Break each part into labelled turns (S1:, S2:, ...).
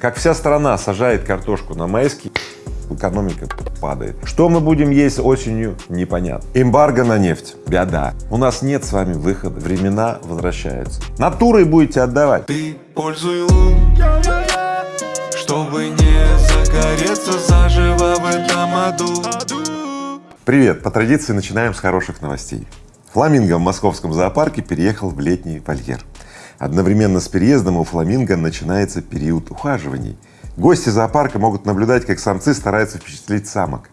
S1: Как вся страна сажает картошку на майский, экономика падает. Что мы будем есть осенью, непонятно. Эмбарго на нефть, беда. У нас нет с вами выхода, времена возвращаются. Натурой будете отдавать.
S2: Ты пользуй лун, чтобы не загореться заживо в этом аду.
S1: Привет! По традиции начинаем с хороших новостей. Фламинго в московском зоопарке переехал в летний вольер. Одновременно с переездом у фламинго начинается период ухаживаний. Гости зоопарка могут наблюдать, как самцы стараются впечатлить самок.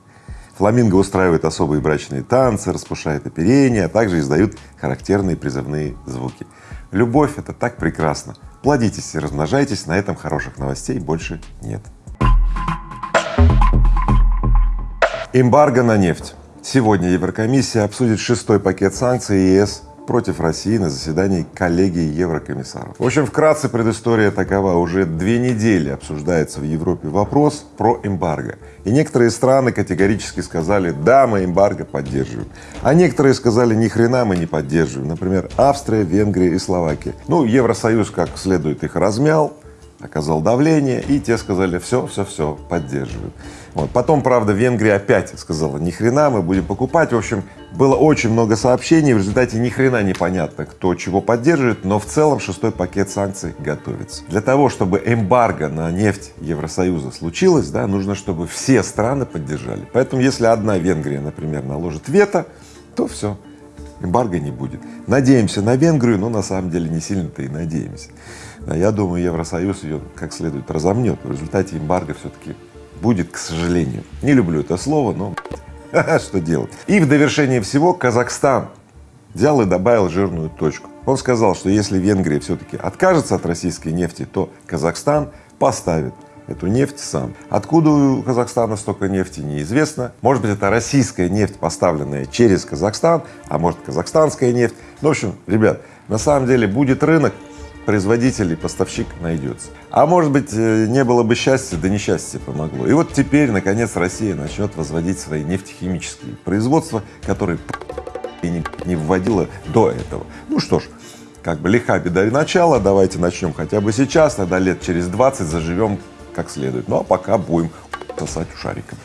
S1: Фламинго устраивает особые брачные танцы, распушает оперение, а также издают характерные призывные звуки. Любовь — это так прекрасно. Плодитесь и размножайтесь, на этом хороших новостей больше нет. Эмбарго на нефть. Сегодня Еврокомиссия обсудит шестой пакет санкций ЕС против России на заседании коллегии еврокомиссаров. В общем, вкратце предыстория такова. Уже две недели обсуждается в Европе вопрос про эмбарго. И некоторые страны категорически сказали, да, мы эмбарго поддерживаем. А некоторые сказали, ни хрена мы не поддерживаем. Например, Австрия, Венгрия и Словакия. Ну, Евросоюз как следует их размял, оказал давление, и те сказали, все, все, все, поддерживают. Вот. Потом, правда, Венгрия опять сказала, ни хрена, мы будем покупать. В общем, было очень много сообщений, в результате ни хрена непонятно, кто чего поддерживает, но в целом шестой пакет санкций готовится. Для того, чтобы эмбарго на нефть Евросоюза случилось, да, нужно, чтобы все страны поддержали. Поэтому, если одна Венгрия, например, наложит вето, то все, эмбарго не будет. Надеемся на Венгрию, но на самом деле не сильно-то и надеемся. Я думаю, Евросоюз ее как следует разомнет. В результате эмбарго все-таки будет, к сожалению. Не люблю это слово, но что делать. И в довершение всего Казахстан взял и добавил жирную точку. Он сказал, что если Венгрия все-таки откажется от российской нефти, то Казахстан поставит эту нефть сам. Откуда у Казахстана столько нефти, неизвестно. Может быть, это российская нефть, поставленная через Казахстан, а может, казахстанская нефть. Ну, в общем, ребят, на самом деле будет рынок, производитель и поставщик найдется. А может быть, э, не было бы счастья, да несчастье помогло. И вот теперь, наконец, Россия начнет возводить свои нефтехимические производства, которые и не, не вводила до этого. Ну что ж, как бы лиха беда и начало, давайте начнем хотя бы сейчас, тогда лет через 20 заживем как следует. Ну а пока будем сосать шариком.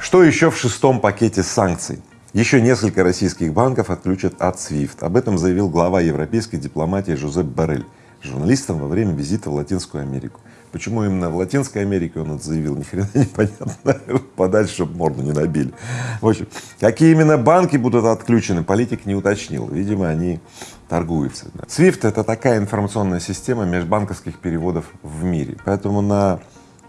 S1: Что еще в шестом пакете санкций? Еще несколько российских банков отключат от SWIFT. Об этом заявил глава европейской дипломатии Жозеп Барель журналистам во время визита в Латинскую Америку. Почему именно в Латинской Америке он это заявил, ни хрена непонятно, подальше, чтобы морду не набили. В общем, какие именно банки будут отключены, политик не уточнил, видимо, они торгуются. SWIFT — это такая информационная система межбанковских переводов в мире, поэтому на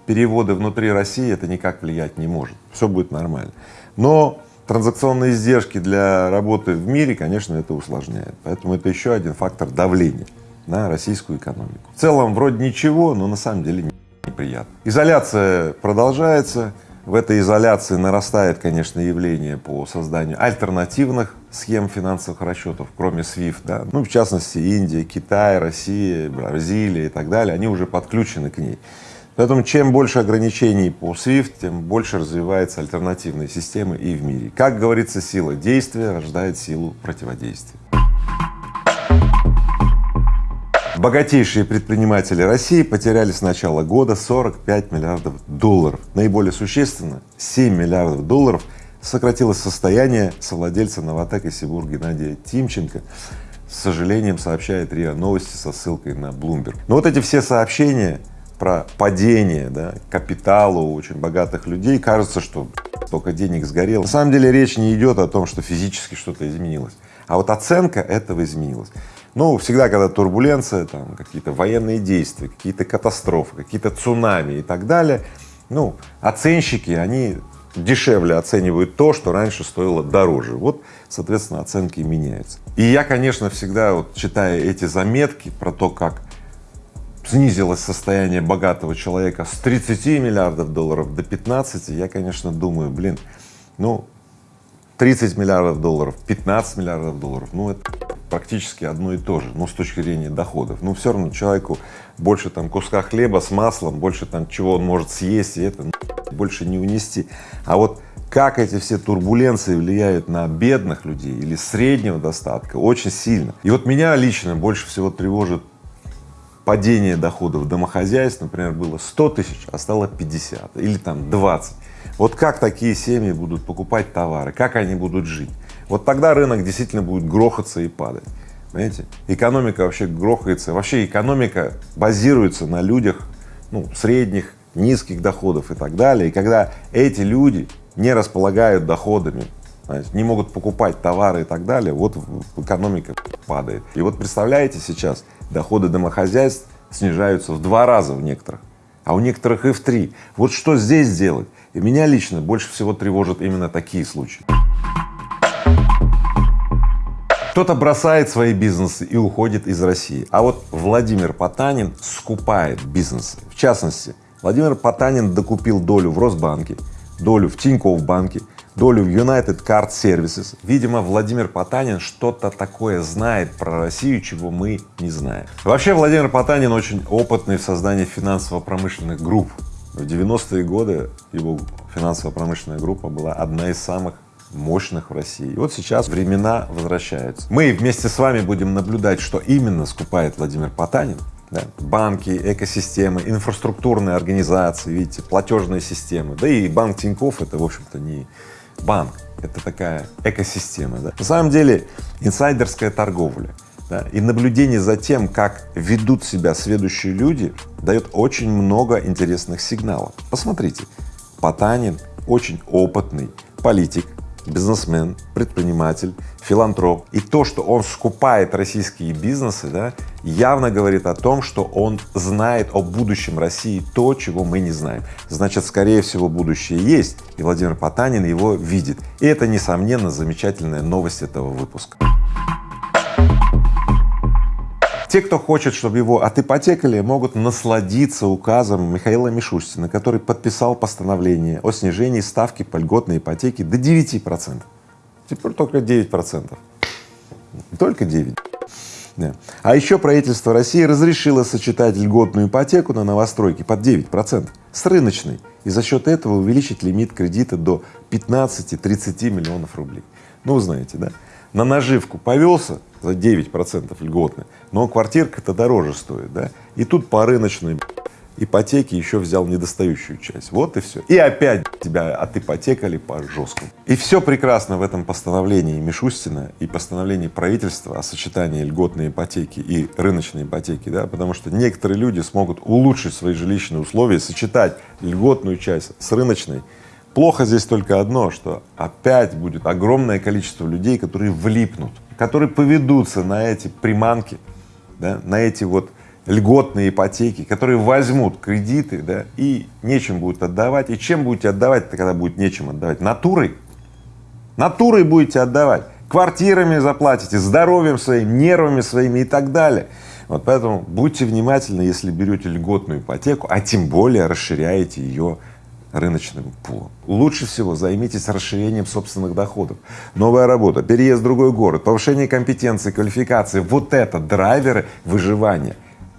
S1: переводы внутри России это никак влиять не может, все будет нормально. Но транзакционные издержки для работы в мире, конечно, это усложняет. Поэтому это еще один фактор давления на российскую экономику. В целом вроде ничего, но на самом деле неприятно. Изоляция продолжается. В этой изоляции нарастает, конечно, явление по созданию альтернативных схем финансовых расчетов, кроме SWIFT, да. ну, в частности, Индия, Китай, Россия, Бразилия и так далее, они уже подключены к ней. Поэтому чем больше ограничений по SWIFT, тем больше развиваются альтернативные системы и в мире. Как говорится, сила действия рождает силу противодействия. Богатейшие предприниматели России потеряли с начала года 45 миллиардов долларов. Наиболее существенно 7 миллиардов долларов сократилось состояние совладельца Новотек и Сибур Геннадия Тимченко. С сожалением сообщает РИА Новости со ссылкой на Bloomberg. Но вот эти все сообщения про падение да, капитала у очень богатых людей, кажется, что столько денег сгорело. На самом деле речь не идет о том, что физически что-то изменилось, а вот оценка этого изменилась. Ну, всегда, когда турбуленция, там какие-то военные действия, какие-то катастрофы, какие-то цунами и так далее, ну, оценщики, они дешевле оценивают то, что раньше стоило дороже. Вот, соответственно, оценки меняются. И я, конечно, всегда вот читая эти заметки про то, как снизилось состояние богатого человека с 30 миллиардов долларов до 15, я, конечно, думаю, блин, ну, 30 миллиардов долларов, 15 миллиардов долларов, ну, это практически одно и то же, ну, с точки зрения доходов. Ну, все равно человеку больше там куска хлеба с маслом, больше там чего он может съесть, и это больше не унести. А вот как эти все турбуленции влияют на бедных людей или среднего достатка, очень сильно. И вот меня лично больше всего тревожит падение доходов домохозяйств, например, было 100 тысяч, а стало 50 или там 20. Вот как такие семьи будут покупать товары, как они будут жить? Вот тогда рынок действительно будет грохаться и падать. Понимаете? Экономика вообще грохается, вообще экономика базируется на людях, ну, средних, низких доходов и так далее. И когда эти люди не располагают доходами, знаете, не могут покупать товары и так далее, вот экономика падает. И вот представляете сейчас, доходы домохозяйств снижаются в два раза у некоторых, а у некоторых и в три. Вот что здесь делать? И меня лично больше всего тревожат именно такие случаи. Кто-то бросает свои бизнесы и уходит из России, а вот Владимир Потанин скупает бизнесы. В частности, Владимир Потанин докупил долю в Росбанке, долю в Тинькофф банке, долю в United Card Services. Видимо, Владимир Потанин что-то такое знает про Россию, чего мы не знаем. Вообще, Владимир Потанин очень опытный в создании финансово-промышленных групп. В 90-е годы его финансово-промышленная группа была одна из самых мощных в России. Вот сейчас времена возвращаются. Мы вместе с вами будем наблюдать, что именно скупает Владимир Потанин. Да? Банки, экосистемы, инфраструктурные организации, видите, платежные системы. Да и банк Тинькофф это, в общем-то, не банк, это такая экосистема. Да? На самом деле инсайдерская торговля да, и наблюдение за тем, как ведут себя следующие люди, дает очень много интересных сигналов. Посмотрите, Потанин очень опытный политик, бизнесмен, предприниматель, филантроп. И то, что он скупает российские бизнесы, да, явно говорит о том, что он знает о будущем России то, чего мы не знаем. Значит, скорее всего, будущее есть, и Владимир Потанин его видит. И это, несомненно, замечательная новость этого выпуска. Те, кто хочет, чтобы его отипотекали, могут насладиться указом Михаила Мишустина, который подписал постановление о снижении ставки по льготной ипотеке до 9 процентов. Теперь только 9 процентов. Только 9. Да. А еще правительство России разрешило сочетать льготную ипотеку на новостройки под 9 процентов с рыночной и за счет этого увеличить лимит кредита до 15-30 миллионов рублей. Ну, знаете, да? На наживку повелся, за 9 процентов льготно, но квартирка-то дороже стоит, да, и тут по рыночной ипотеке еще взял недостающую часть, вот и все. И опять тебя отипотекали по жесткому. И все прекрасно в этом постановлении Мишустина и постановлении правительства о сочетании льготной ипотеки и рыночной ипотеки, да, потому что некоторые люди смогут улучшить свои жилищные условия, сочетать льготную часть с рыночной. Плохо здесь только одно, что опять будет огромное количество людей, которые влипнут которые поведутся на эти приманки, да, на эти вот льготные ипотеки, которые возьмут кредиты, да, и нечем будут отдавать. И чем будете отдавать, когда будет нечем отдавать? Натурой. Натурой будете отдавать. Квартирами заплатите, здоровьем своим, нервами своими и так далее. Вот поэтому будьте внимательны, если берете льготную ипотеку, а тем более расширяете ее рыночным пулом. Лучше всего займитесь расширением собственных доходов. Новая работа, переезд в другой город, повышение компетенции, квалификации. Вот это драйверы выживания.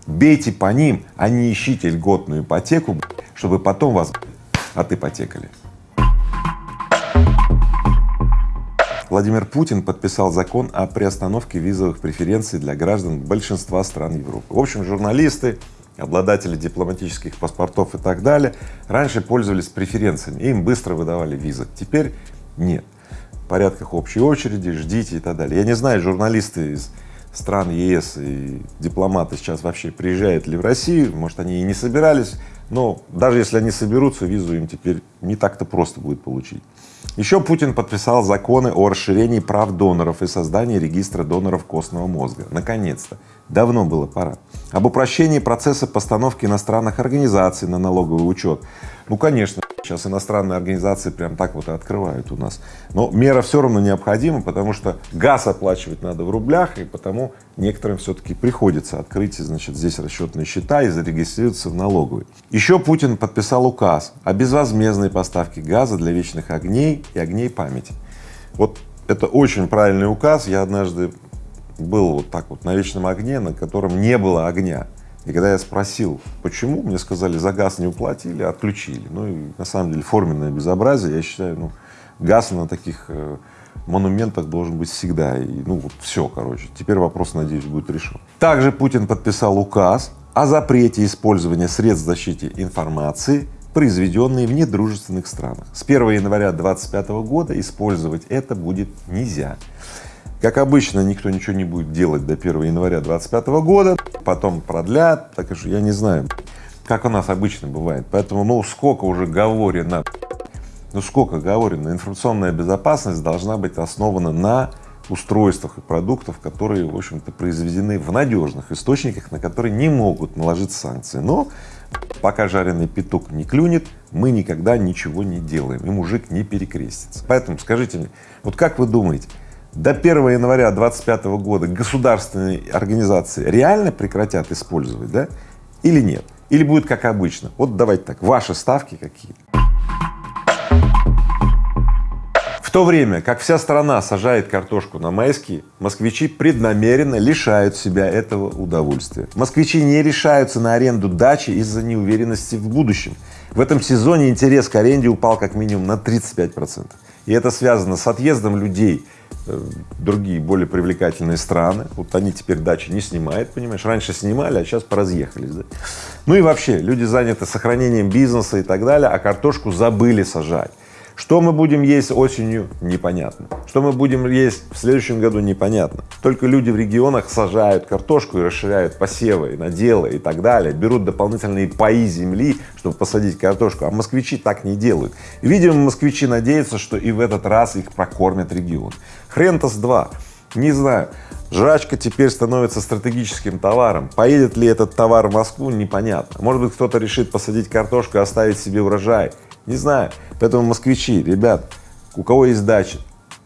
S1: Бейте по ним, а не ищите льготную ипотеку, чтобы потом вас отипотекали. Владимир Путин подписал закон о приостановке визовых преференций для граждан большинства стран Европы. В общем, журналисты, обладатели дипломатических паспортов и так далее, раньше пользовались преференциями, им быстро выдавали визы, теперь нет. В порядках общей очереди, ждите и так далее. Я не знаю, журналисты из стран ЕС и дипломаты сейчас вообще приезжают ли в Россию, может, они и не собирались, но даже если они соберутся, визу им теперь не так-то просто будет получить. Еще Путин подписал законы о расширении прав доноров и создании регистра доноров костного мозга. Наконец-то. Давно было пора. Об упрощении процесса постановки иностранных организаций на налоговый учет. Ну, конечно, сейчас иностранные организации прям так вот и открывают у нас. Но мера все равно необходима, потому что газ оплачивать надо в рублях, и потому некоторым все-таки приходится открыть, значит, здесь расчетные счета и зарегистрироваться в налоговой. Еще Путин подписал указ о безвозмездной поставке газа для вечных огней и огней памяти. Вот это очень правильный указ. Я однажды был вот так вот на вечном огне, на котором не было огня. И когда я спросил, почему, мне сказали, за газ не уплатили, отключили. Ну и на самом деле форменное безобразие, я считаю, ну, газ на таких э, монументах должен быть всегда. И, ну вот все, короче. Теперь вопрос, надеюсь, будет решен. Также Путин подписал указ о запрете использования средств защиты информации, произведенные в недружественных странах. С 1 января 2025 года использовать это будет нельзя. Как обычно, никто ничего не будет делать до 1 января 2025 года, потом продлят, так что я не знаю, как у нас обычно бывает. Поэтому, ну, сколько уже говорено, ну, сколько говорено, информационная безопасность должна быть основана на устройствах и продуктах, которые, в общем-то, произведены в надежных источниках, на которые не могут наложить санкции. Но пока жареный петух не клюнет, мы никогда ничего не делаем, и мужик не перекрестится. Поэтому скажите мне, вот как вы думаете, до 1 января 2025 года государственные организации реально прекратят использовать, да, или нет? Или будет как обычно? Вот давайте так, ваши ставки какие? В то время как вся страна сажает картошку на майские, москвичи преднамеренно лишают себя этого удовольствия. Москвичи не решаются на аренду дачи из-за неуверенности в будущем. В этом сезоне интерес к аренде упал как минимум на 35 процентов. И это связано с отъездом людей другие более привлекательные страны. Вот они теперь дачи не снимают, понимаешь, раньше снимали, а сейчас поразъехались. Да? Ну и вообще, люди заняты сохранением бизнеса и так далее, а картошку забыли сажать. Что мы будем есть осенью, непонятно. Что мы будем есть в следующем году, непонятно. Только люди в регионах сажают картошку и расширяют посевы, наделы и так далее, берут дополнительные паи земли, чтобы посадить картошку, а москвичи так не делают. видимо, москвичи надеются, что и в этот раз их прокормят регион. Хрен-то с два. Не знаю. Жрачка теперь становится стратегическим товаром. Поедет ли этот товар в Москву, непонятно. Может быть, кто-то решит посадить картошку и оставить себе урожай. Не знаю. Поэтому москвичи, ребят, у кого есть дача,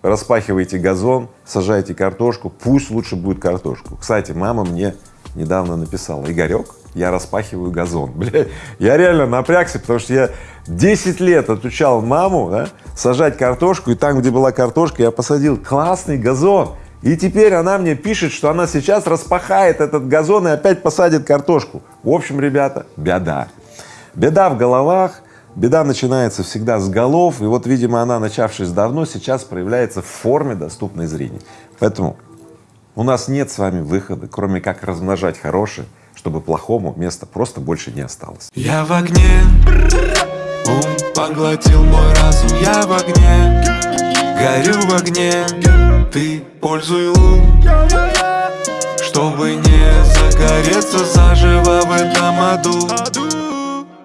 S1: распахивайте газон, сажайте картошку, пусть лучше будет картошку. Кстати, мама мне недавно написала, Игорек, я распахиваю газон. Бля, я реально напрягся, потому что я 10 лет отучал маму да, сажать картошку, и там, где была картошка, я посадил классный газон. И теперь она мне пишет, что она сейчас распахает этот газон и опять посадит картошку. В общем, ребята, беда. Беда в головах, Беда начинается всегда с голов, и вот, видимо, она, начавшись давно, сейчас проявляется в форме, доступной зрению. Поэтому у нас нет с вами выхода, кроме как размножать хорошее, чтобы плохому места просто больше не осталось.
S2: Я в огне, ум поглотил мой разум, я в огне, горю в огне, ты пользуй ум, чтобы не загореться заживо в этом аду.